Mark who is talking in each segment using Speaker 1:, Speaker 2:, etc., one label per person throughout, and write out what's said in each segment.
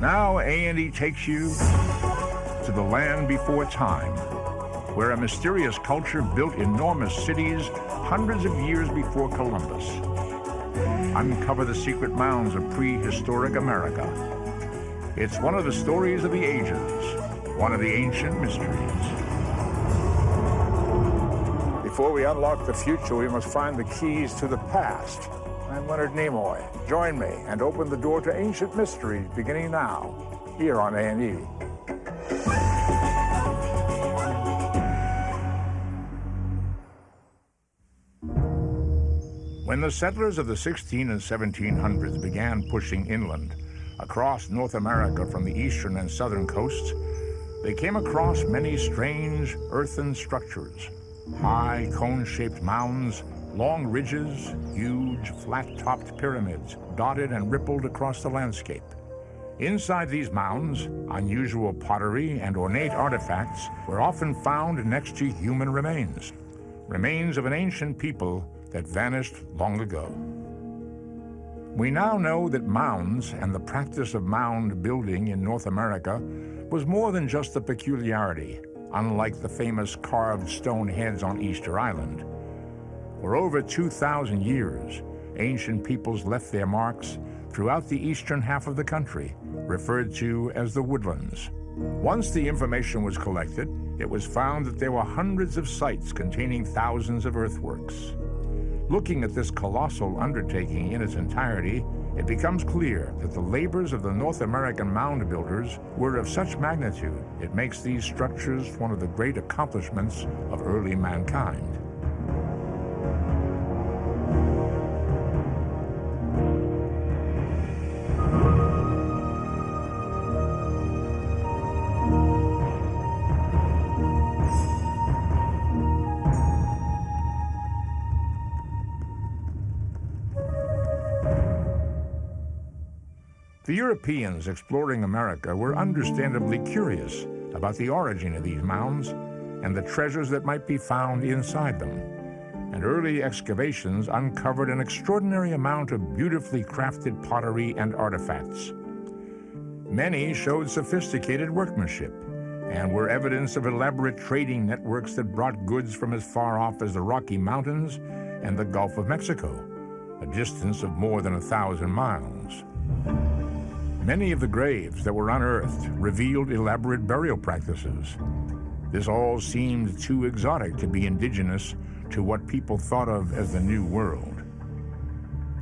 Speaker 1: Now A&E takes you to the land before time, where a mysterious culture built enormous cities hundreds of years before Columbus. Uncover the secret mounds of prehistoric America. It's one of the stories of the ages, one of the ancient mysteries.
Speaker 2: Before we unlock the future, we must find the keys to the past. I'm Leonard Nimoy. Join me and open the door to ancient mysteries beginning now, here on A&E.
Speaker 1: When the settlers of the 16 and 1700s began pushing inland across North America from the eastern and southern coasts, they came across many strange earthen structures, high cone-shaped mounds Long ridges, huge, flat-topped pyramids dotted and rippled across the landscape. Inside these mounds, unusual pottery and ornate artifacts were often found next to human remains, remains of an ancient people that vanished long ago. We now know that mounds and the practice of mound building in North America was more than just a peculiarity, unlike the famous carved stone heads on Easter Island. For over 2,000 years, ancient peoples left their marks throughout the eastern half of the country, referred to as the woodlands. Once the information was collected, it was found that there were hundreds of sites containing thousands of earthworks. Looking at this colossal undertaking in its entirety, it becomes clear that the labors of the North American mound builders were of such magnitude, it makes these structures one of the great accomplishments of early mankind. Europeans exploring America were understandably curious about the origin of these mounds and the treasures that might be found inside them. And early excavations uncovered an extraordinary amount of beautifully crafted pottery and artifacts. Many showed sophisticated workmanship and were evidence of elaborate trading networks that brought goods from as far off as the Rocky Mountains and the Gulf of Mexico, a distance of more than a thousand miles. Many of the graves that were unearthed revealed elaborate burial practices. This all seemed too exotic to be indigenous to what people thought of as the New World.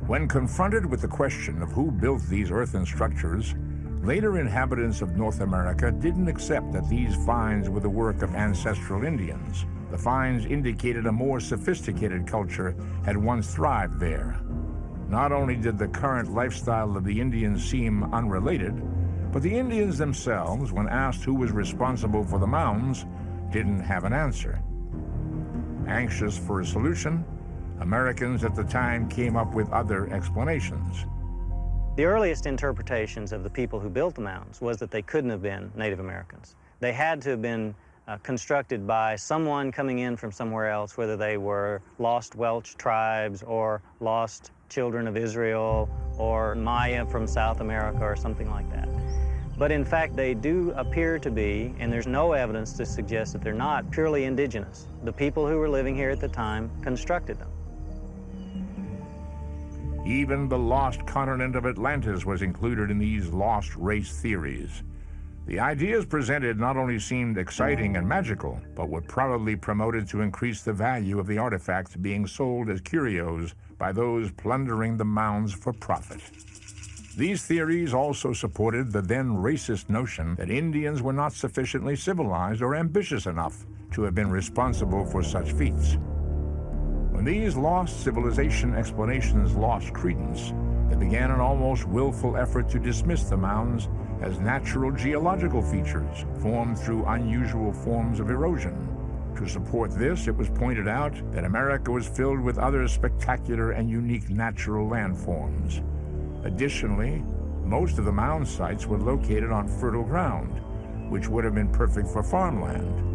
Speaker 1: When confronted with the question of who built these earthen structures, later inhabitants of North America didn't accept that these finds were the work of ancestral Indians. The finds indicated a more sophisticated culture had once thrived there. Not only did the current lifestyle of the Indians seem unrelated, but the Indians themselves, when asked who was responsible for the mounds, didn't have an answer. Anxious for a solution, Americans at the time came up with other explanations.
Speaker 3: The earliest interpretations of the people who built the mounds was that they couldn't have been Native Americans. They had to have been uh, constructed by someone coming in from somewhere else, whether they were lost Welsh tribes or lost children of Israel or Maya from South America or something like that. But in fact, they do appear to be, and there's no evidence to suggest that they're not, purely indigenous. The people who were living here at the time constructed them.
Speaker 1: Even the lost continent of Atlantis was included in these lost race theories. The ideas presented not only seemed exciting and magical, but were probably promoted to increase the value of the artifacts being sold as curios by those plundering the mounds for profit. These theories also supported the then racist notion that Indians were not sufficiently civilized or ambitious enough to have been responsible for such feats. When these lost civilization explanations lost credence, there began an almost willful effort to dismiss the mounds as natural geological features formed through unusual forms of erosion. To support this, it was pointed out that America was filled with other spectacular and unique natural landforms. Additionally, most of the mound sites were located on fertile ground, which would have been perfect for farmland.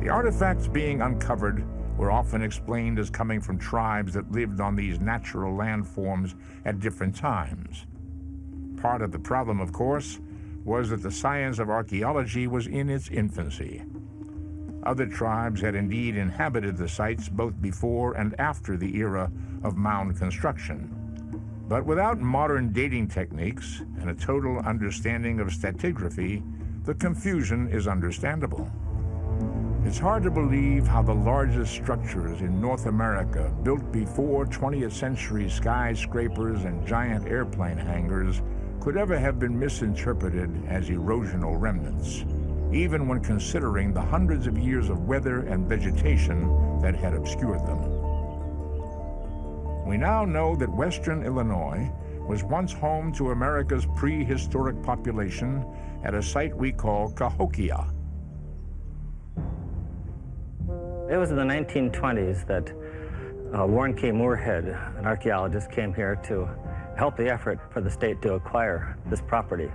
Speaker 1: The artifacts being uncovered were often explained as coming from tribes that lived on these natural landforms at different times. part of the problem, of course, was that the science of archaeology was in its infancy. Other tribes had indeed inhabited the sites both before and after the era of mound construction. But without modern dating techniques and a total understanding of stratigraphy, the confusion is understandable. It's hard to believe how the largest structures in North America, built before 20th century skyscrapers and giant airplane hangars, could ever have been misinterpreted as erosional remnants even when considering the hundreds of years of weather and vegetation that had obscured them. We now know that western Illinois was once home to America's prehistoric population at a site we call Cahokia.
Speaker 4: It was in the 1920s that uh, Warren K. Moorehead, an archaeologist, came here to help the effort for the state to acquire this property.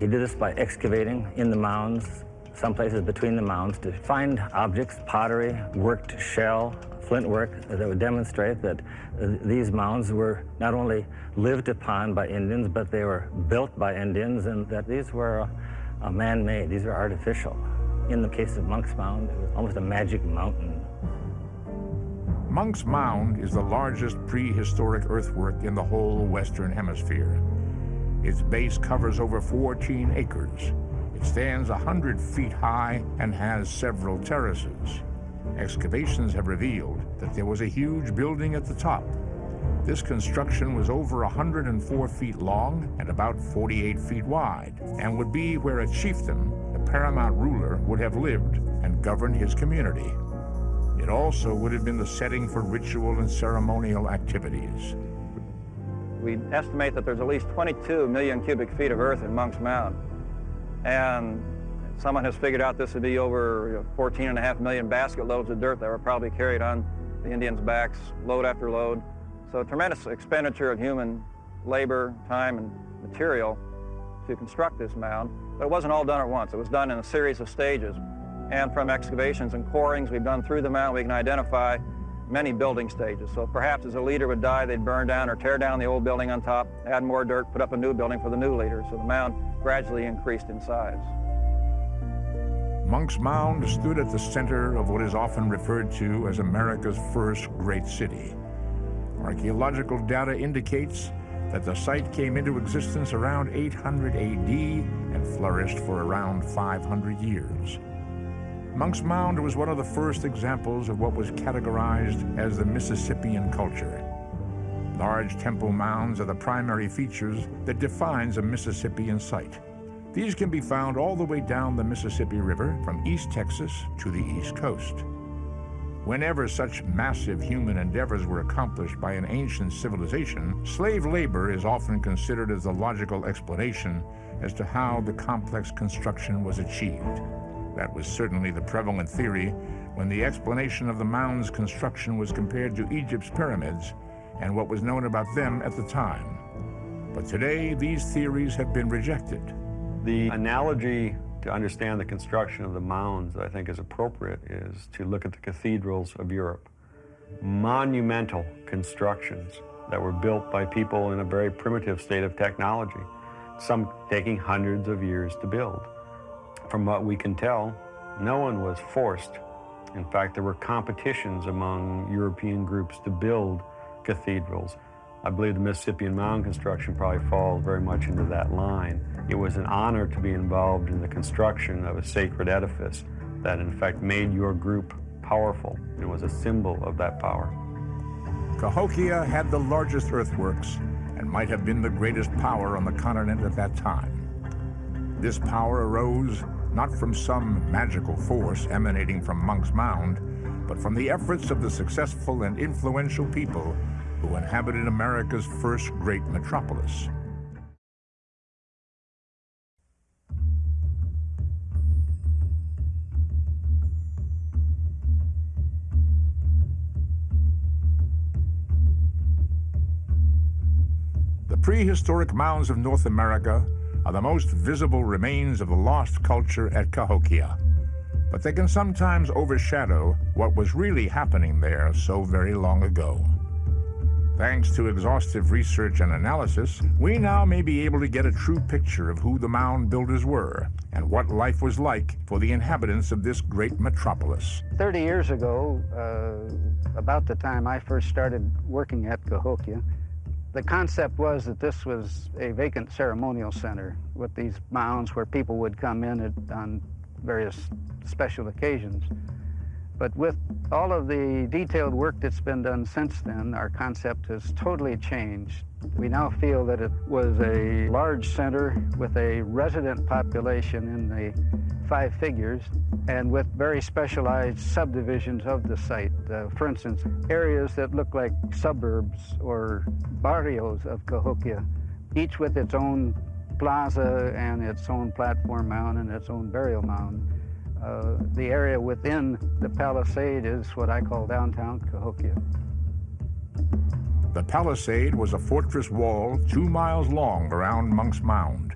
Speaker 4: He did this by excavating in the mounds, some places between the mounds, to find objects, pottery, worked shell, flint work that would demonstrate that uh, these mounds were not only lived upon by Indians, but they were built by Indians and that these were uh, man-made, these were artificial. In the case of Monk's Mound, it was almost a magic mountain.
Speaker 1: Monk's Mound is the largest prehistoric earthwork in the whole Western Hemisphere. Its base covers over 14 acres. It stands 100 feet high and has several terraces. Excavations have revealed that there was a huge building at the top. This construction was over 104 feet long and about 48 feet wide, and would be where a chieftain, the paramount ruler, would have lived and governed his community. It also would have been the setting for ritual and ceremonial activities.
Speaker 5: We estimate that there's at least 22 million cubic feet of earth in Monk's Mound. And someone has figured out this would be over you 14 and a half million basket loads of dirt that were probably carried on the Indians' backs, load after load. So a tremendous expenditure of human labor, time, and material to construct this mound. But it wasn't all done at once. It was done in a series of stages. And from excavations and corings we've done through the mound, we can identify many building stages. So perhaps as a leader would die, they'd burn down or tear down the old building on top, add more dirt, put up a new building for the new leader. So the mound gradually increased in size.
Speaker 1: Monk's Mound stood at the center of what is often referred to as America's first great city. Archaeological data indicates that the site came into existence around 800 AD and flourished for around 500 years. Monk's Mound was one of the first examples of what was categorized as the Mississippian culture. Large temple mounds are the primary features that defines a Mississippian site. These can be found all the way down the Mississippi River from East Texas to the East Coast. Whenever such massive human endeavors were accomplished by an ancient civilization, slave labor is often considered as the logical explanation as to how the complex construction was achieved. That was certainly the prevalent theory when the explanation of the mound's construction was compared to Egypt's pyramids and what was known about them at the time. But today, these theories have been rejected.
Speaker 6: The analogy to understand the construction of the mounds that I think is appropriate is to look at the cathedrals of Europe. Monumental constructions that were built by people in a very primitive state of technology, some taking hundreds of years to build. From what we can tell, no one was forced. In fact, there were competitions among European groups to build cathedrals. I believe the Mississippian mound construction probably falls very much into that line. It was an honor to be involved in the construction of a sacred edifice that in fact made your group powerful. It was a symbol of that power.
Speaker 1: Cahokia had the largest earthworks and might have been the greatest power on the continent at that time. This power arose not from some magical force emanating from Monk's Mound, but from the efforts of the successful and influential people who inhabited America's first great metropolis. The prehistoric mounds of North America are the most visible remains of the lost culture at Cahokia, but they can sometimes overshadow what was really happening there so very long ago. Thanks to exhaustive research and analysis, we now may be able to get a true picture of who the mound builders were and what life was like for the inhabitants of this great metropolis.
Speaker 7: 30 years ago, uh, about the time I first started working at Cahokia, the concept was that this was a vacant ceremonial center with these mounds where people would come in at, on various special occasions. But with all of the detailed work that's been done since then, our concept has totally changed. We now feel that it was a large center with a resident population in the five figures and with very specialized subdivisions of the site. Uh, for instance, areas that look like suburbs or barrios of Cahokia, each with its own plaza and its own platform mound and its own burial mound. Uh, the area within the palisade is what I call downtown Cahokia.
Speaker 1: The palisade was a fortress wall two miles long around Monk's Mound,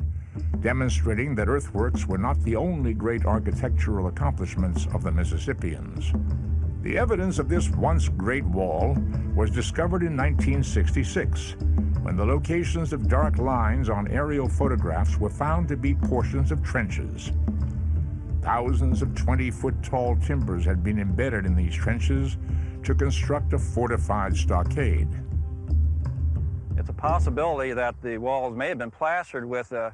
Speaker 1: demonstrating that earthworks were not the only great architectural accomplishments of the Mississippians. The evidence of this once great wall was discovered in 1966, when the locations of dark lines on aerial photographs were found to be portions of trenches. Thousands of 20-foot tall timbers had been embedded in these trenches to construct a fortified stockade.
Speaker 5: It's a possibility that the walls may have been plastered with a,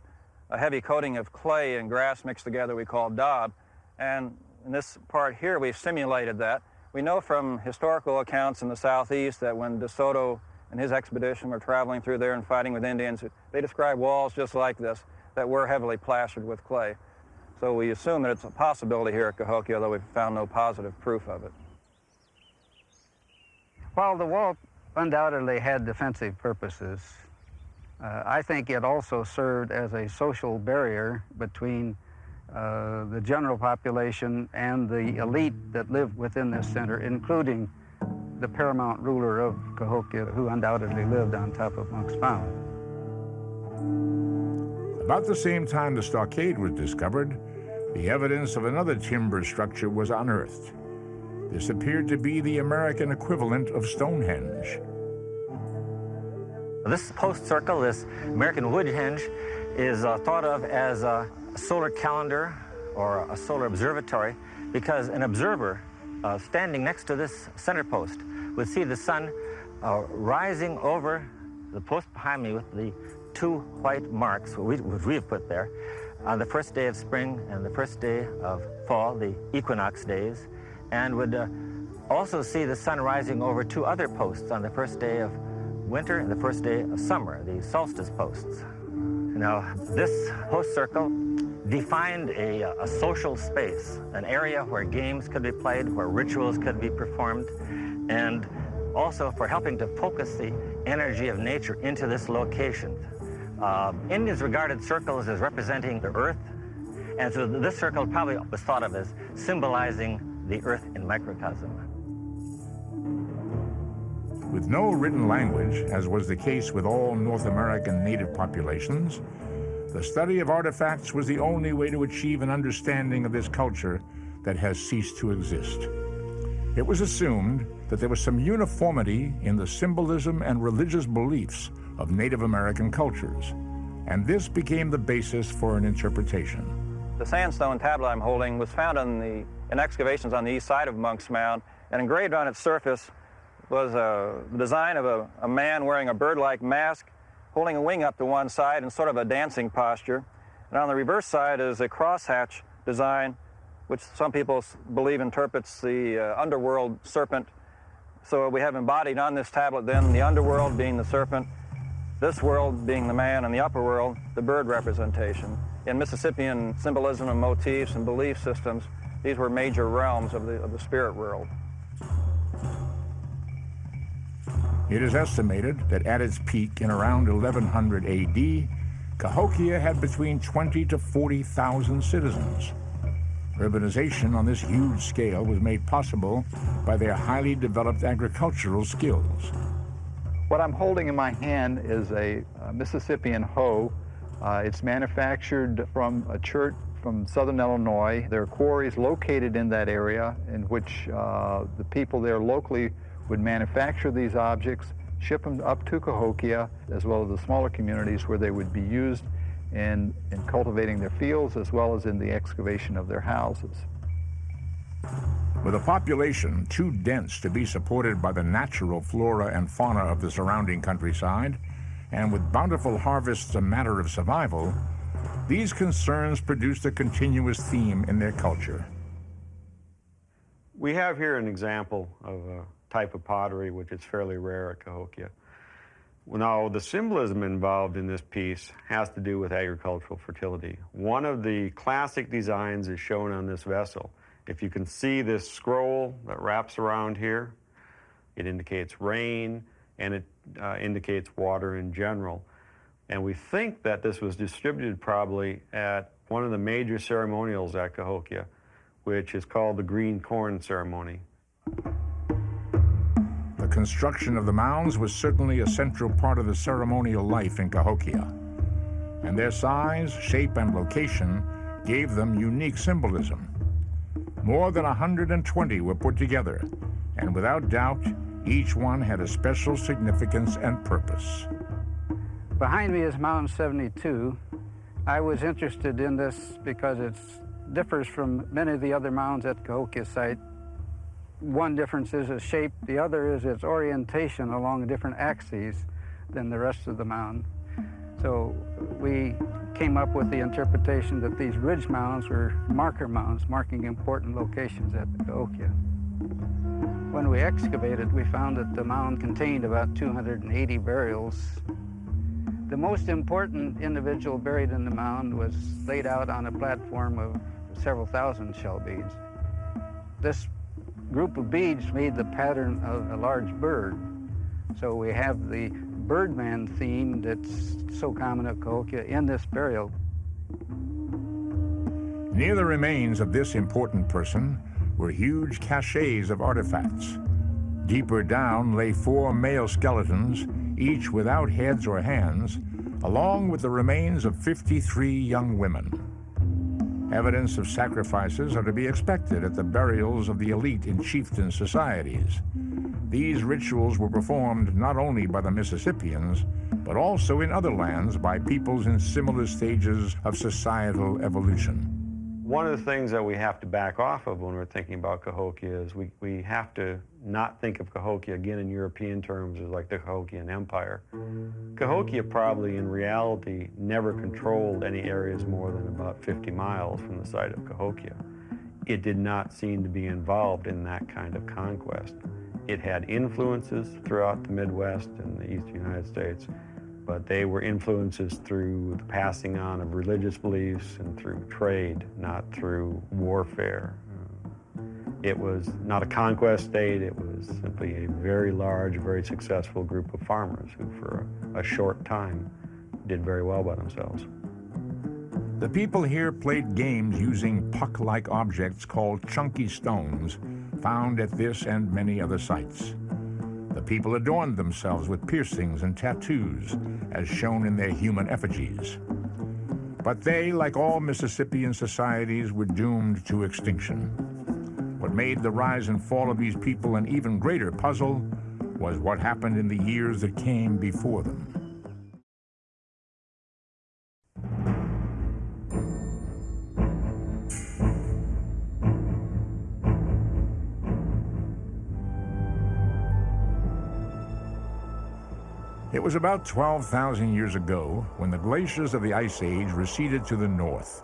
Speaker 5: a heavy coating of clay and grass mixed together we call daub. And in this part here, we've simulated that. We know from historical accounts in the southeast that when DeSoto and his expedition were traveling through there and fighting with Indians, they described walls just like this that were heavily plastered with clay. So we assume that it's a possibility here at Cahokia, although we've found no positive proof of it.
Speaker 7: While the wall undoubtedly had defensive purposes, uh, I think it also served as a social barrier between uh, the general population and the elite that lived within this center, including the paramount ruler of Cahokia, who undoubtedly lived on top of Monk's Mound.
Speaker 1: About the same time the stockade was discovered, the evidence of another timber structure was unearthed. This appeared to be the American equivalent of Stonehenge.
Speaker 4: This post circle, this American Woodhenge, is uh, thought of as a solar calendar or a solar observatory because an observer uh, standing next to this center post would see the sun uh, rising over the post behind me with the two white marks, which we, which we have put there, on the first day of spring and the first day of fall, the equinox days, and would uh, also see the sun rising over two other posts on the first day of winter and the first day of summer, the solstice posts. Now, this post circle defined a, a, social space, an area where games could be played, where rituals could be performed, and also for helping to focus the energy of nature into this location. Uh, Indians regarded circles as representing the earth, and so this circle probably was thought of as symbolizing the earth in microcosm.
Speaker 1: With no written language, as was the case with all North American native populations, the study of artifacts was the only way to achieve an understanding of this culture that has ceased to exist. It was assumed that there was some uniformity in the symbolism and religious beliefs of Native American cultures, and this became the basis for an interpretation.
Speaker 5: The sandstone tablet I'm holding was found on the, in excavations on the east side of Monk's Mound, and engraved on its surface was a design of a, a man wearing a bird-like mask, holding a wing up to one side in sort of a dancing posture. And on the reverse side is a crosshatch design, which some people believe interprets the uh, underworld serpent. So we have embodied on this tablet then the underworld being the serpent, this world being the man, and the upper world, the bird representation. In Mississippian symbolism and motifs and belief systems, these were major realms of the, of the spirit world.
Speaker 1: It is estimated that at its peak in around 1100 AD, Cahokia had between 20 to 40,000 citizens. Urbanization on this huge scale was made possible by their highly developed agricultural skills.
Speaker 8: What I'm holding in my hand is a, a Mississippian hoe. Uh, it's manufactured from a chert from southern Illinois. There are quarries located in that area in which uh, the people there locally would manufacture these objects, ship them up to Cahokia, as well as the smaller communities where they would be used in, in cultivating their fields as well as in the excavation of their houses.
Speaker 1: With a population too dense to be supported by the natural flora and fauna of the surrounding countryside, and with bountiful harvests a matter of survival, these concerns produced a continuous theme in their culture.
Speaker 6: We have here an example of a type of pottery which is fairly rare at Cahokia. Now, the symbolism involved in this piece has to do with agricultural fertility. One of the classic designs is shown on this vessel. If you can see this scroll that wraps around here, it indicates rain and it uh, indicates water in general. And we think that this was distributed probably at one of the major ceremonials at Cahokia, which is called the Green Corn Ceremony.
Speaker 1: The construction of the mounds was certainly a central part of the ceremonial life in Cahokia. And their size, shape, and location gave them unique symbolism. More than 120 were put together, and without doubt, each one had a special significance and purpose.
Speaker 7: Behind me is Mound 72. I was interested in this because it differs from many of the other mounds at Cahokia site. One difference is its shape, the other is its orientation along a different axes than the rest of the mound. So we came up with the interpretation that these ridge mounds were marker mounds, marking important locations at the Cahokia. When we excavated, we found that the mound contained about 280 burials. The most important individual buried in the mound was laid out on a platform of several thousand shell beads. This group of beads made the pattern of a large bird. So we have the Birdman theme that's so common at Cahokia in this burial.
Speaker 1: Near the remains of this important person were huge caches of artifacts. Deeper down lay four male skeletons, each without heads or hands, along with the remains of 53 young women. Evidence of sacrifices are to be expected at the burials of the elite in chieftain societies. These rituals were performed not only by the Mississippians, but also in other lands by peoples in similar stages of societal evolution.
Speaker 6: One of the mm-hmm. things that we have to back off of when we're thinking about Cahokia is we, we have to not think of Cahokia again in European terms as like the Cahokian Empire. Cahokia probably in reality never controlled any areas more than about 50 miles from the site of Cahokia. It did not seem to be involved in that kind of conquest. It had influences throughout the Midwest and the eastern United States, but they were influences through the passing on of religious beliefs and through trade, not through warfare. Uh, it was not a conquest state, it was simply a very large, very successful group of farmers who for a short time did very well by themselves.
Speaker 1: The people here played games using puck-like objects called chunky stones found at this and many other sites. The people adorned themselves with piercings and tattoos, as shown in their human effigies. But they, like all Mississippian societies, were doomed to extinction. What made the rise and fall of these people an even greater puzzle was what happened in the years that came before them. It was about 12,000 years ago when the glaciers of the Ice Age receded to the north,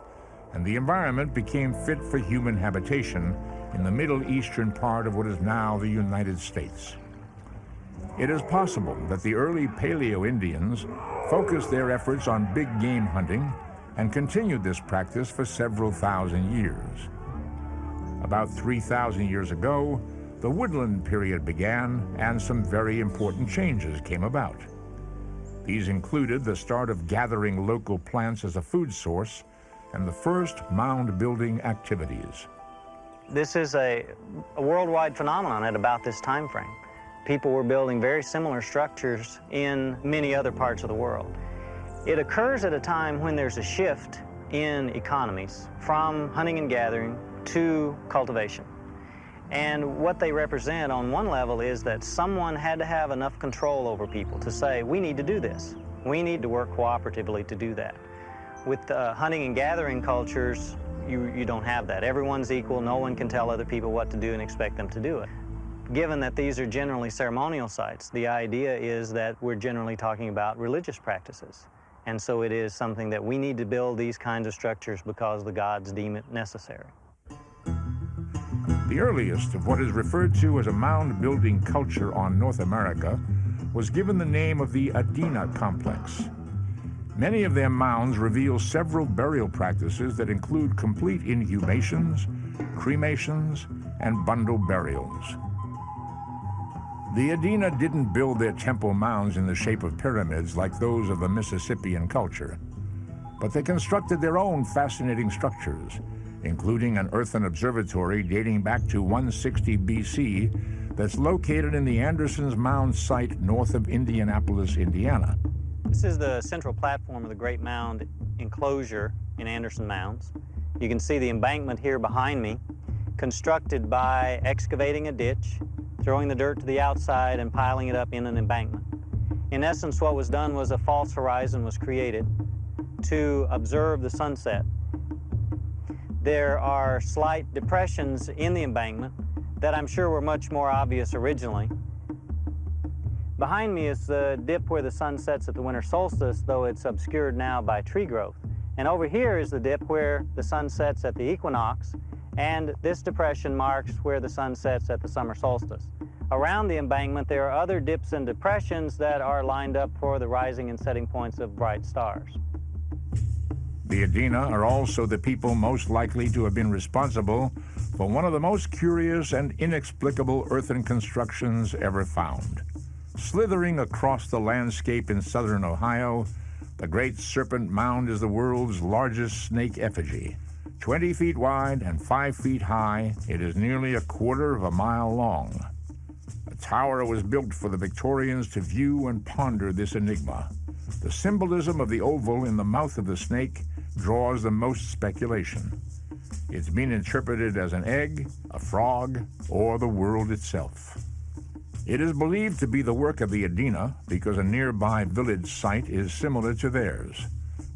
Speaker 1: and the environment became fit for human habitation in the middle eastern part of what is now the United States. It is possible that the early Paleo Indians focused their efforts on big game hunting and continued this practice for several thousand years. About 3,000 years ago, the woodland period began and some very important changes came about. These included the start of gathering local plants as a food source and the first mound building activities.
Speaker 3: This is a, a, worldwide phenomenon at about this time frame. People were building very similar structures in many other parts of the world. It occurs at a time when there's a shift in economies from hunting and gathering to cultivation. And what they represent on one level is that someone had to have enough control over people to say, we need to do this. We need to work cooperatively to do that. With uh, hunting and gathering cultures, you, you don't have that. Everyone's equal. No one can tell other people what to do and expect them to do it. Given that these are generally ceremonial sites, the idea is that we're generally talking about religious practices. And so it is something that we need to build these kinds of structures because the gods deem it necessary.
Speaker 1: The earliest of what is referred to as a mound building culture on North America was given the name of the Adena complex. Many of their mounds reveal several burial practices that include complete inhumations, cremations, and bundle burials. The Adena didn't build their temple mounds in the shape of pyramids like those of the Mississippian culture, but they constructed their own fascinating structures, including an earthen observatory dating back to 160 BC that's located in the Anderson's Mound site north of Indianapolis, Indiana.
Speaker 3: This is the central platform of the Great Mound enclosure in Anderson Mounds. You can see the embankment here behind me, constructed by excavating a ditch, throwing the dirt to the outside, and piling it up in an embankment. In essence, what was done was a false horizon was created to observe the sunset. There are slight depressions in the embankment that I'm sure were much more obvious originally, Behind me is the dip where the sun sets at the winter solstice, though it's obscured now by tree growth. And over here is the dip where the sun sets at the equinox, and this depression marks where the sun sets at the summer solstice. Around the embankment, there are other dips and depressions that are lined up for the rising and setting points of bright stars.
Speaker 1: The Adena are also the people most likely to have been responsible for one of the most curious and inexplicable earthen constructions ever found. Slithering across the landscape in southern Ohio, the Great Serpent Mound is the world's largest snake effigy. 20 feet wide and 5 feet high, it is nearly a quarter of a mile long. A tower was built for the Victorians to view and ponder this enigma. The symbolism of the oval in the mouth of the snake draws the most speculation. It's been interpreted as an egg, a frog, or the world itself. It is believed to be the work of the Adena because a nearby village site is similar to theirs.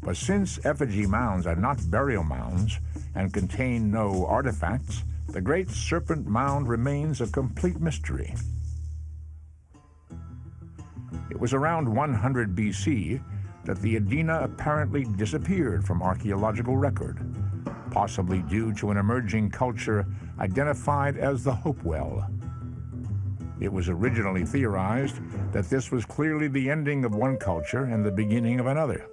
Speaker 1: But since effigy mounds are not burial mounds and contain no artifacts, the Great Serpent Mound remains a complete mystery. It was around 100 BC that the Adena apparently disappeared from archaeological record, possibly due to an emerging culture identified as the Hopewell. It was originally theorized that this was clearly the ending of one culture and the beginning of another.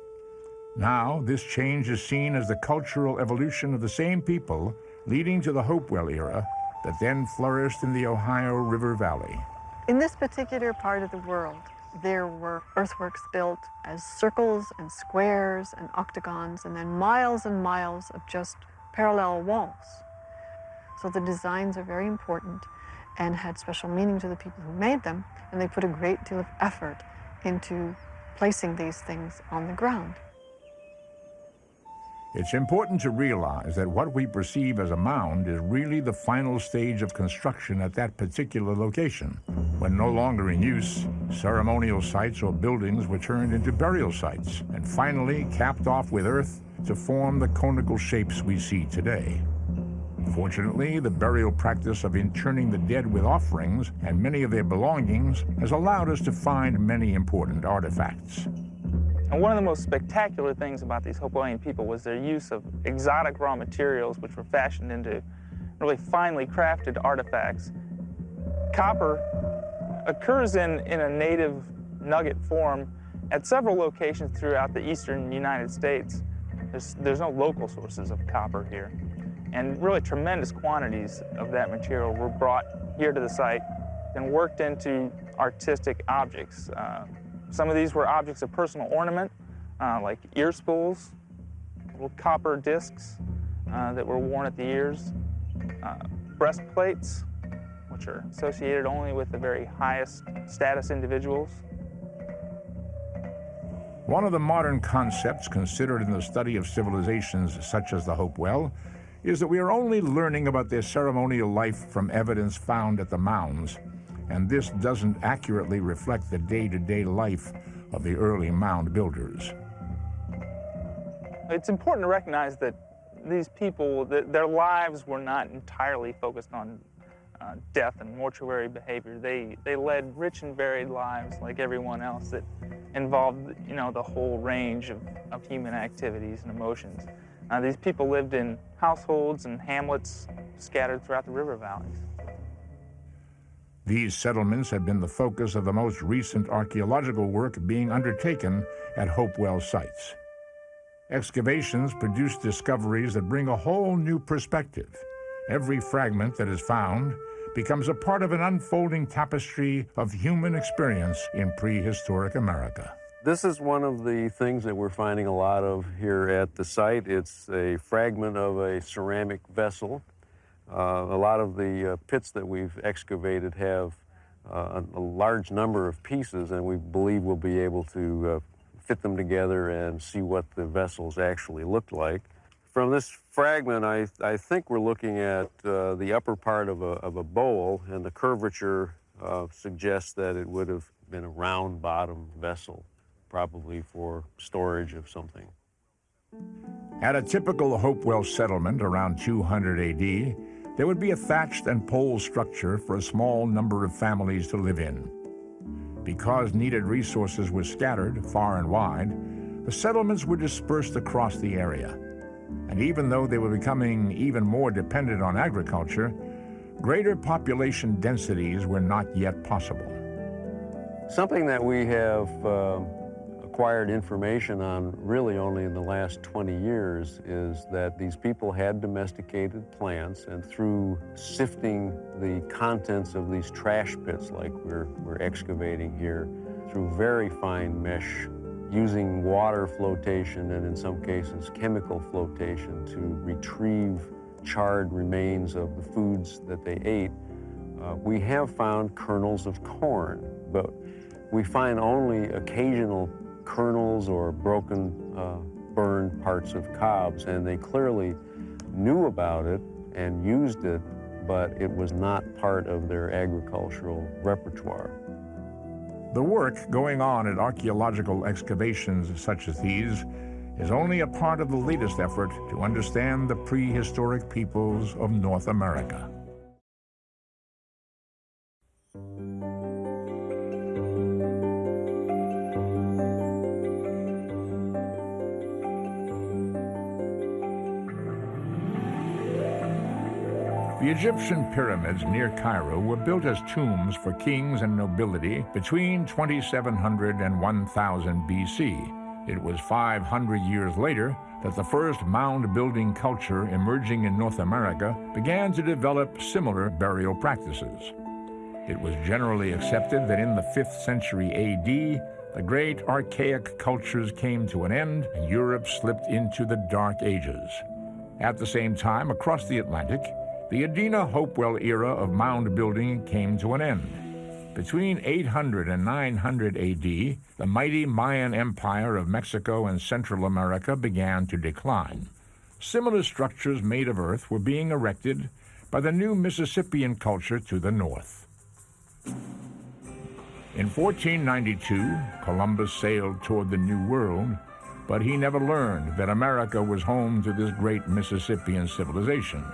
Speaker 1: Now, this change is seen as the cultural evolution of the same people leading to the Hopewell era that then flourished in the Ohio River Valley.
Speaker 9: In this particular part of the world, there were earthworks built as circles and squares and octagons, and then miles and miles of just parallel walls. So the designs are very important and had special meaning to the people who made them, and they put a great deal of effort into placing these things on the ground.
Speaker 1: It's important to realize that what we perceive as a mound is really the final stage of construction at that particular location. When no longer in use, ceremonial sites or buildings were turned into burial sites and finally capped off with earth to form the conical shapes we see today. Fortunately, the burial practice of interring the dead with offerings and many of their belongings has allowed us to find many important artifacts.
Speaker 10: And one of the most spectacular things about these Hopewellian people was their use of exotic raw materials which were fashioned into really finely crafted artifacts. Copper occurs in, in a native nugget form at several locations throughout the eastern United States. There's, there's no local sources of copper here. And really tremendous quantities of that material were brought here to the site and worked into artistic objects. Uh, some of these were objects of personal ornament, uh, like ear spools, little copper discs uh, that were worn at the ears, uh, breastplates, which are associated only with the very highest status individuals.
Speaker 1: One of the modern concepts considered in the study of civilizations such as the Hopewell is that we are only learning about their ceremonial life from evidence found at the mounds, and this doesn't accurately reflect the day-to-day life of the early mound builders.
Speaker 10: It's important to recognize that these people, their lives were not entirely focused on uh, death and mortuary behavior. They, they led rich and varied lives like everyone else that involved, you know, the whole range of, of human activities and emotions. Uh, these people lived in households and hamlets scattered throughout the river valleys.
Speaker 1: These settlements have been the focus of the most recent archaeological work being undertaken at Hopewell sites. Excavations produce discoveries that bring a whole new perspective. Every fragment that is found becomes a part of an unfolding tapestry of human experience in prehistoric America.
Speaker 11: This is one of the things that we're finding a lot of here at the site. It's a fragment of a ceramic vessel. Uh, a lot of the uh, pits that we've excavated have uh, a large number of pieces, and we believe we'll be able to uh, fit them together and see what the vessels actually looked like. From this fragment, I, I think we're looking at uh, the upper part of a, of a bowl, and the curvature uh, suggests that it would have been a round bottom vessel probably for storage of something.
Speaker 1: At a typical Hopewell settlement around 200 AD, there would be a thatched and pole structure for a small number of families to live in. Because needed resources were scattered far and wide, the settlements were dispersed across the area. And even though they were becoming even more dependent on agriculture, greater population densities were not yet possible.
Speaker 11: Something that we have uh, acquired information on really only in the last 20 years is that these people had domesticated plants and through sifting the contents of these trash pits like we're, we're excavating here through very fine mesh using water flotation and in some cases chemical flotation to retrieve charred remains of the foods that they ate, uh, we have found kernels of corn, but we find only occasional kernels or broken, uh, burned parts of cobs, and they clearly knew about it and used it, but it was not part of their agricultural repertoire.
Speaker 1: The work going on at archaeological excavations such as these is only a part of the latest effort to understand the prehistoric peoples of North America. The Egyptian pyramids near Cairo were built as tombs for kings and nobility between 2700 and 1000 BC. It was 500 years later that the first mound building culture emerging in North America began to develop similar burial practices. It was generally accepted that in the 5th century AD, the great archaic cultures came to an end and Europe slipped into the Dark Ages. At the same time, across the Atlantic, the Adena Hopewell era of mound building came to an end. Between 800 and 900 AD, the mighty Mayan Empire of Mexico and Central America began to decline. Similar structures made of earth were being erected by the new Mississippian culture to the north. In 1492, Columbus sailed toward the New World, but he never learned that America was home to this great Mississippian civilization.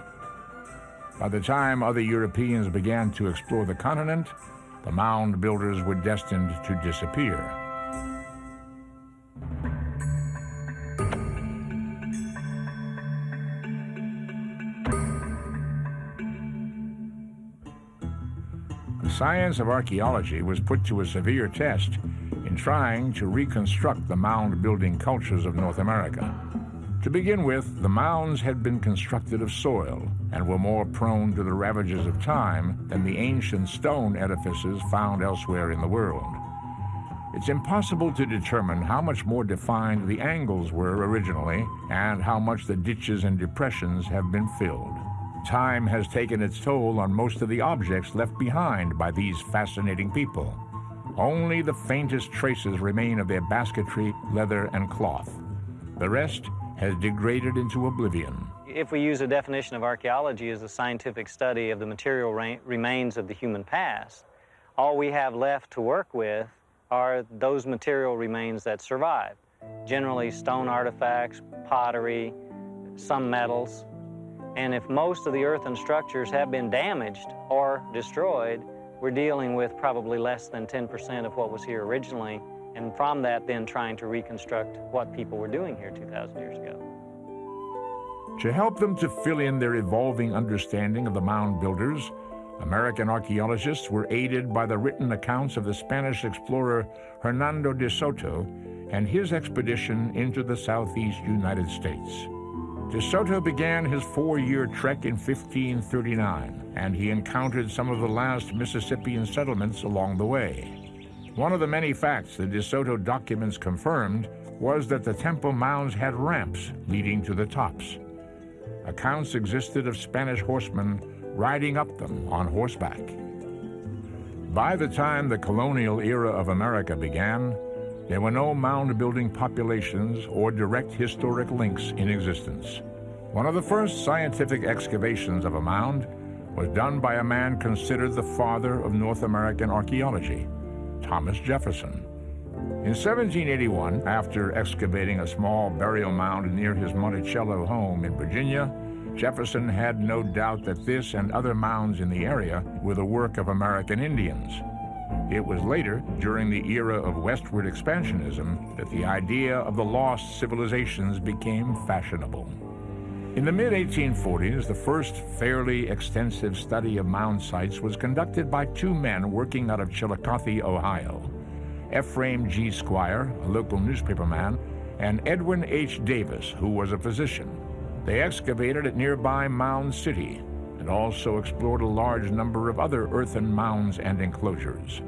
Speaker 1: By the time other Europeans began to explore the continent, the mound builders were destined to disappear. The science of archaeology was put to a severe test in trying to reconstruct the mound building cultures of North America. To begin with, the mounds had been constructed of soil and were more prone to the ravages of time than the ancient stone edifices found elsewhere in the world. It's impossible to determine how much more defined the angles were originally and how much the ditches and depressions have been filled. Time has taken its toll on most of the objects left behind by these fascinating people. Only the faintest traces remain of their basketry, leather, and cloth. The rest has degraded into oblivion.
Speaker 3: If we use a definition of archaeology as a scientific study of the material remains of the human past, all we have left to work with are those material remains that survive. Generally stone artifacts, pottery, some metals. And if most of the earthen structures have been damaged or destroyed, we're dealing with probably less than 10% of what was here originally, and from that then trying to reconstruct what people were doing here 2,000 years ago.
Speaker 1: To help them to fill in their evolving understanding of the mound builders, American archaeologists were aided by the written accounts of the Spanish explorer Hernando de Soto and his expedition into the southeast United States. De Soto began his four-year trek in 1539, and he encountered some of the last Mississippian settlements along the way. One of the many facts the De Soto documents confirmed was that the temple mounds had ramps leading to the tops. Accounts existed of Spanish horsemen riding up them on horseback. By the time the colonial era of America began, there were no mound-building populations or direct historic links in existence. One of the first scientific excavations of a mound was done by a man considered the father of North American archaeology, Thomas Jefferson. In 1781, after excavating a small burial mound near his Monticello home in Virginia, Jefferson had no doubt that this and other mounds in the area were the work of American Indians. It was later, during the era of westward expansionism, that the idea of the lost civilizations became fashionable. In the mid-1840s, the first fairly extensive study of mound sites was conducted by two men working out of Chillicothe, Ohio. Ephraim G. Squier, a local newspaperman, and Edwin H. Davis, who was a physician. They excavated at nearby Mound City, and also explored a large number of other earthen mounds and enclosures.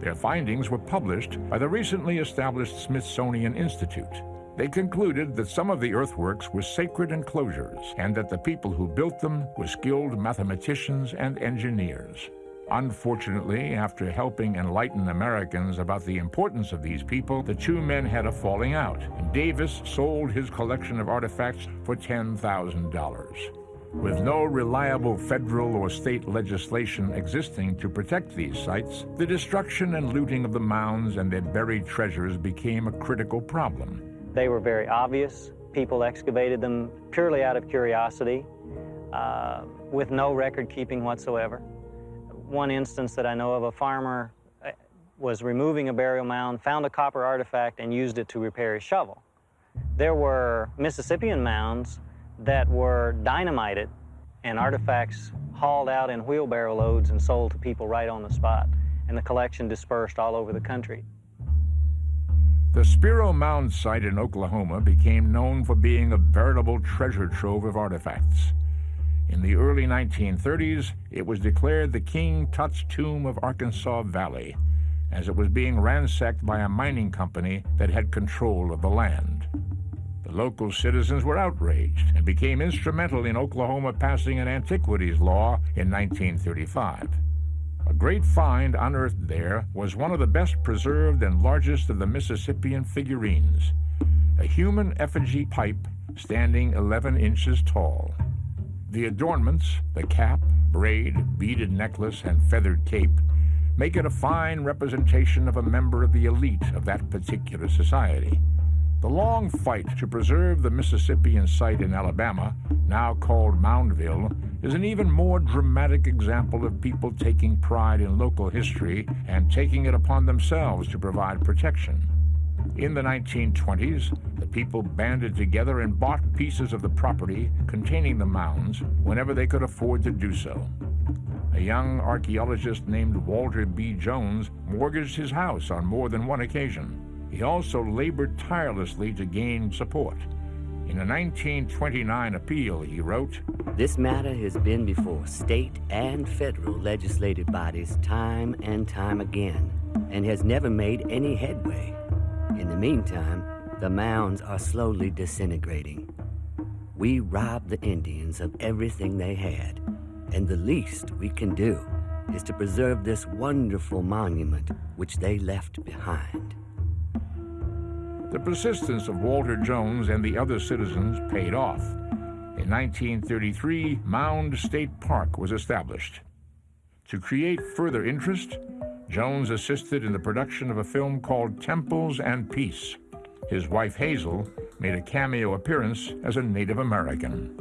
Speaker 1: Their findings were published by the recently established Smithsonian Institute. They concluded that some of the earthworks were sacred enclosures and that the people who built them were skilled mathematicians and engineers. Unfortunately, after helping enlighten Americans about the importance of these people, the two men had a falling out, and Davis sold his collection of artifacts for $10,000. With no reliable federal or state legislation existing to protect these sites, the destruction and looting of the mounds and their buried treasures became a critical problem.
Speaker 3: They were very obvious. People excavated them purely out of curiosity, uh, with no record keeping whatsoever. One instance that I know of, a farmer uh, was removing a burial mound, found a copper artifact, and used it to repair his shovel. There were Mississippian mounds that were dynamited and artifacts hauled out in wheelbarrow loads and sold to people right on the spot, and the collection dispersed all over the country.
Speaker 1: The Spiro Mound site in Oklahoma became known for being a veritable treasure trove of artifacts. In the early 1930s, it was declared the King Tut's Tomb of Arkansas Valley, as it was being ransacked by a mining company that had control of the land. The local citizens were outraged and became instrumental in Oklahoma passing an antiquities law in 1935. A great find unearthed there was one of the best preserved and largest of the Mississippian figurines, a human effigy pipe standing 11 inches tall. The adornments, the cap, braid, beaded necklace, and feathered cape, make it a fine representation of a member of the elite of that particular society. The long fight to preserve the Mississippian site in Alabama, now called Moundville, is an even more dramatic example of people taking pride in local history and taking it upon themselves to provide protection. In the 1920s, the people banded together and bought pieces of the property containing the mounds whenever they could afford to do so. A young archaeologist named Walter B. Jones mortgaged his house on more than one occasion. He also labored tirelessly to gain support. In a 1929 appeal, he wrote,
Speaker 12: This matter has been before state and federal legislative bodies time and time again, and has never made any headway. In the meantime, the mounds are slowly disintegrating. We robbed the Indians of everything they had, and the least we can do is to preserve this wonderful monument which they left behind.
Speaker 1: The persistence of Walter Jones and the other citizens paid off. In 1933, Mound State Park was established. To create further interest, Jones assisted in the production of a film called Temples and Peace. His wife Hazel made a cameo appearance as a Native American.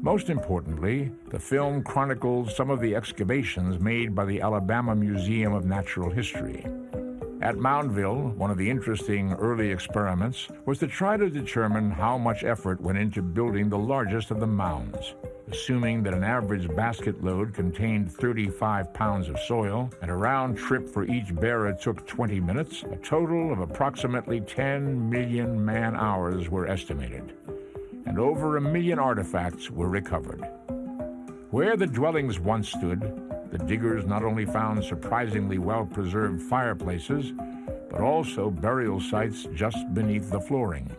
Speaker 1: Most importantly, the film chronicles some of the excavations made by the Alabama Museum of Natural History. At Moundville, one of the interesting early experiments was to try to determine how much effort went into building the largest of the mounds. Assuming that an average basket load contained 35 pounds of soil and a round trip for each bearer took 20 minutes, a total of approximately 10 million man hours were estimated. And over a million artifacts were recovered. Where the dwellings once stood, the diggers not only found surprisingly well preserved fireplaces, but also burial sites just beneath the flooring.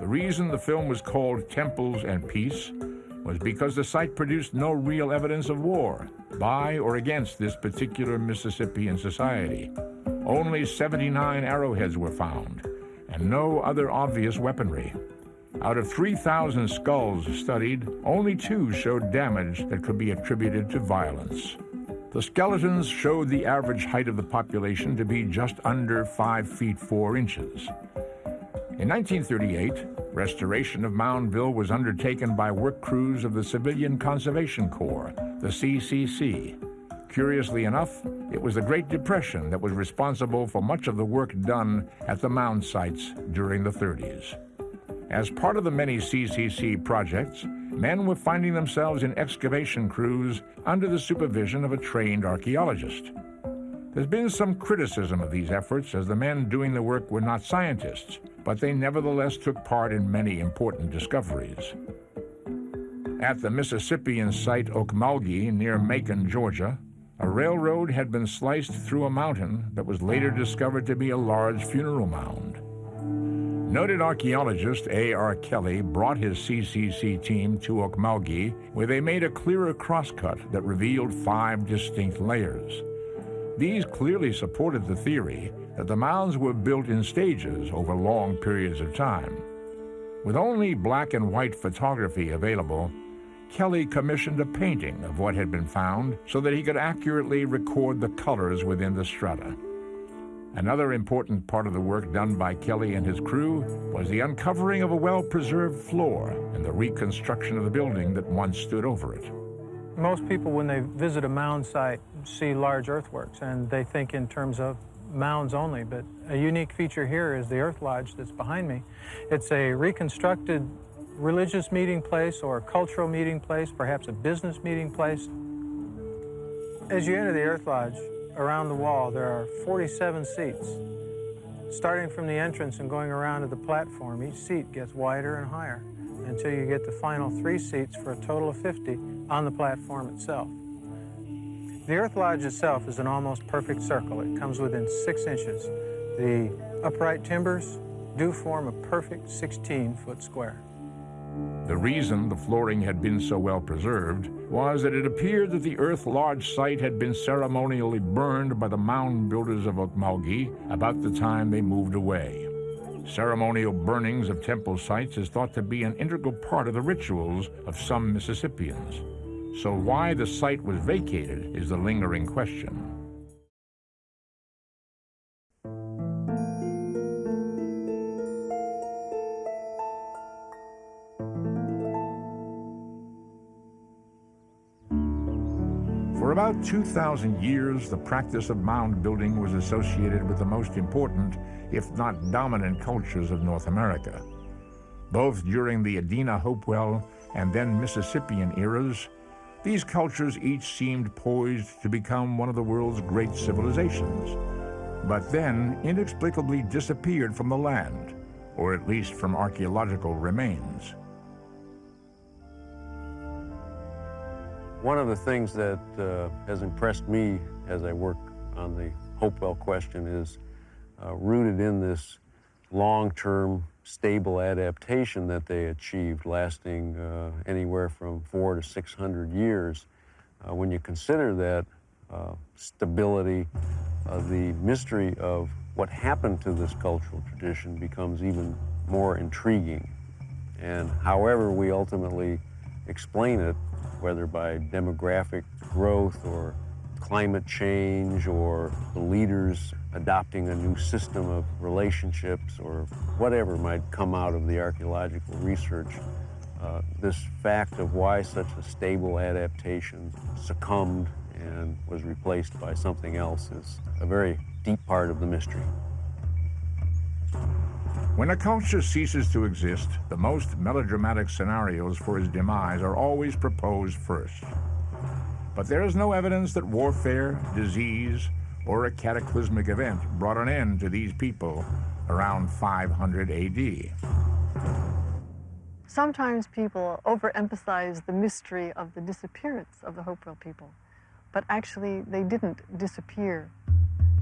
Speaker 1: The reason the film was called Temples and Peace was because the site produced no real evidence of war by or against this particular Mississippian society. Only 79 arrowheads were found, and no other obvious weaponry. Out of 3,000 skulls studied, only two showed damage that could be attributed to violence. The skeletons showed the average height of the population to be just under 5 feet 4 inches. In 1938, restoration of Moundville was undertaken by work crews of the Civilian Conservation Corps, the CCC. Curiously enough, it was the Great Depression that was responsible for much of the work done at the mound sites during the 30s. As part of the many CCC projects, men were finding themselves in excavation crews under the supervision of a trained archaeologist. There's been some criticism of these efforts as the men doing the work were not scientists, but they nevertheless took part in many important discoveries. At the Mississippian site Ocmulgee near Macon, Georgia, a railroad had been sliced through a mountain that was later discovered to be a large funeral mound. Noted archaeologist A.R. Kelly brought his CCC team to Ocmulgee, where they made a clearer crosscut that revealed five distinct layers. These clearly supported the theory that the mounds were built in stages over long periods of time. With only black and white photography available, Kelly commissioned a painting of what had been found so that he could accurately record the colors within the strata. Another important part of the work done by Kelly and his crew was the uncovering of a well-preserved floor and the reconstruction of the building that once stood over it.
Speaker 13: Most people, when they visit a mound site, see large earthworks, and they think in terms of mounds only, but a unique feature here is the Earth Lodge that's behind me. It's a reconstructed religious meeting place or cultural meeting place, perhaps a business meeting place. As you enter the Earth Lodge, around the wall, there are 47 seats. Starting from the entrance and going around to the platform, each seat gets wider and higher until you get the final three seats for a total of 50 on the platform itself. The Earth Lodge itself is an almost perfect circle. It comes within six inches. The upright timbers do form a perfect 16-foot square.
Speaker 1: The reason the flooring had been so well preserved was that it appeared that the Earth Lodge site had been ceremonially burned by the mound builders of Ocmulgee about the time they moved away. Ceremonial burnings of temple sites is thought to be an integral part of the rituals of some Mississippians. So why the site was vacated is the lingering question. For about 2,000 years, the practice of mound building was associated with the most important, if not dominant, cultures of North America. Both during the Adena Hopewell and then Mississippian eras, these cultures each seemed poised to become one of the world's great civilizations, but then inexplicably disappeared from the land, or at least from archaeological remains.
Speaker 6: One of the things that uh, has impressed me as I work on the Hopewell question is uh, rooted in this long-term stable adaptation that they achieved lasting uh, anywhere from four to 600 years. Uh, when you consider that uh, stability, the mystery of what happened to this cultural tradition becomes even more intriguing. And however we ultimately explain it, whether by demographic growth or climate change or the leaders adopting a new system of relationships or whatever might come out of the archaeological research, uh, this fact of why such a stable adaptation succumbed and was replaced by something else is a very deep part of the mystery.
Speaker 1: When a culture ceases to exist, the most melodramatic scenarios for its demise are always proposed first. But there is no evidence that warfare, disease, or a cataclysmic event brought an end to these people around 500 AD.
Speaker 9: Sometimes people overemphasize the mystery of the disappearance of the Hopewell people, but actually they didn't disappear.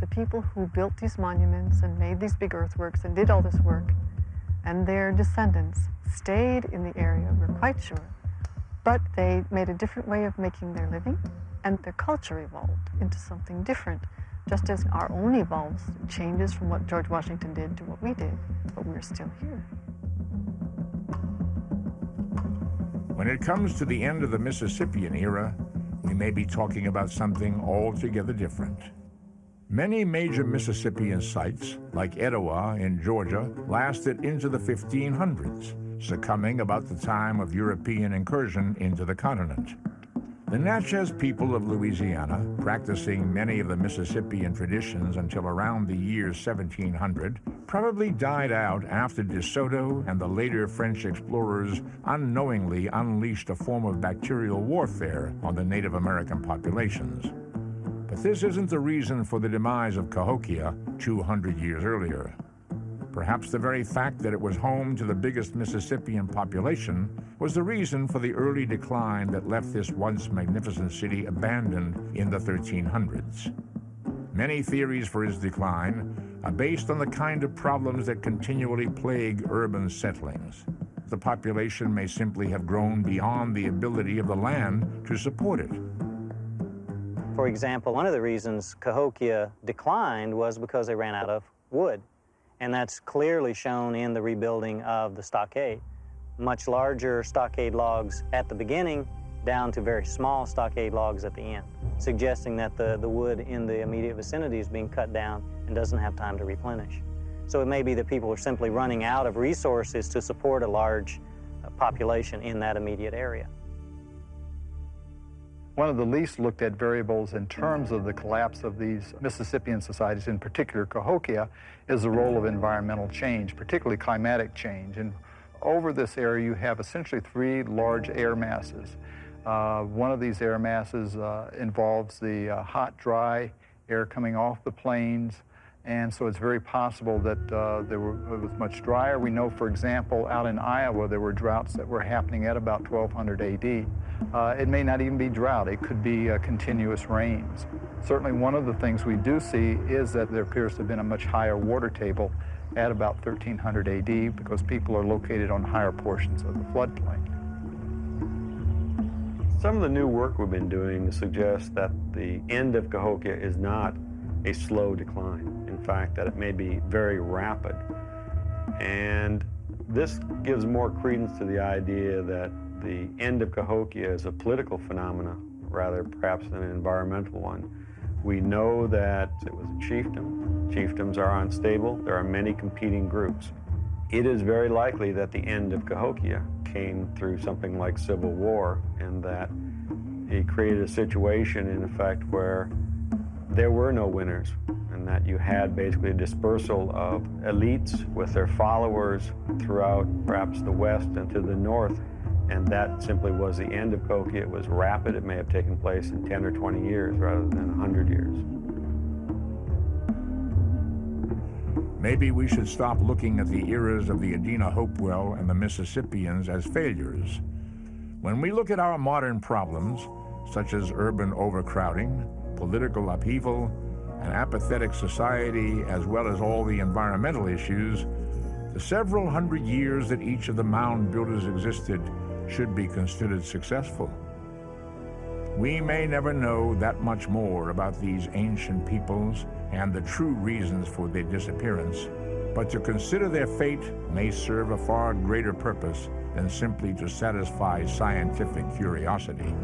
Speaker 9: The people who built these monuments and made these big earthworks and did all this work, and their descendants stayed in the area, we're quite sure, but they made a different way of making their living, and their culture evolved into something different, just as our own evolves, changes from what George Washington did to what we did, but we're still here.
Speaker 1: When it comes to the end of the Mississippian era, we may be talking about something altogether different. Many major Mississippian sites, like Etowah in Georgia, lasted into the 1500s, succumbing about the time of European incursion into the continent. The Natchez people of Louisiana, practicing many of the Mississippian traditions until around the year 1700, probably died out after De Soto and the later French explorers unknowingly unleashed a form of bacterial warfare on the Native American populations. But this isn't the reason for the demise of Cahokia 200 years earlier. Perhaps the very fact that it was home to the biggest Mississippian population was the reason for the early decline that left this once magnificent city abandoned in the 1300s. Many theories for its decline are based on the kind of problems that continually plague urban settlings. The population may simply have grown beyond the ability of the land to support it.
Speaker 3: For example, one of the reasons Cahokia declined was because they ran out of wood and that's clearly shown in the rebuilding of the stockade. Much larger stockade logs at the beginning down to very small stockade logs at the end, suggesting that the, the wood in the immediate vicinity is being cut down and doesn't have time to replenish. So it may be that people are simply running out of resources to support a large uh, population in that immediate area.
Speaker 8: One of the least looked at variables in terms of the collapse of these Mississippian societies, in particular Cahokia, is the role of environmental change, particularly climatic change. And over this area, you have essentially three large air masses. Uh, one of these air masses uh, involves the uh, hot, dry air coming off the plains, and so it's very possible that uh, there were, it was much drier. We know, for example, out in Iowa, there were droughts that were happening at about 1200 AD. Uh, it may not even be drought. It could be uh, continuous rains. Certainly one of the things we do see is that there appears to have been a much higher water table at about 1300 AD because people are located on higher portions of the floodplain.
Speaker 6: Some of the new work we've been doing suggests that the end of Cahokia is not a slow decline. In fact, that it may be very rapid. And this gives more credence to the idea that the end of Cahokia is a political phenomenon rather perhaps than an environmental one. We know that it was a chiefdom. Chiefdoms are unstable. There are many competing groups. It is very likely that the end of Cahokia came through something like civil war and that it created a situation, in effect, where there were no winners that you had basically a dispersal of elites with their followers throughout perhaps the west and to the north and that simply was the end of Cahokia. It was rapid. It may have taken place in 10 or 20 years rather than 100 years.
Speaker 1: Maybe we should stop looking at the eras of the Adena Hopewell and the Mississippians as failures. When we look at our modern problems, such as urban overcrowding, political upheaval, an apathetic society, as well as all the environmental issues, the several hundred years that each of the mound builders existed should be considered successful. We may never know that much more about these ancient peoples and the true reasons for their disappearance, but to consider their fate may serve a far greater purpose than simply to satisfy scientific curiosity.